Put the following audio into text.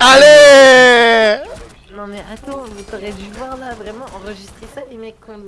Allez Non mais attends, vous t'aurais dû voir là, vraiment enregistrer ça les mecs quand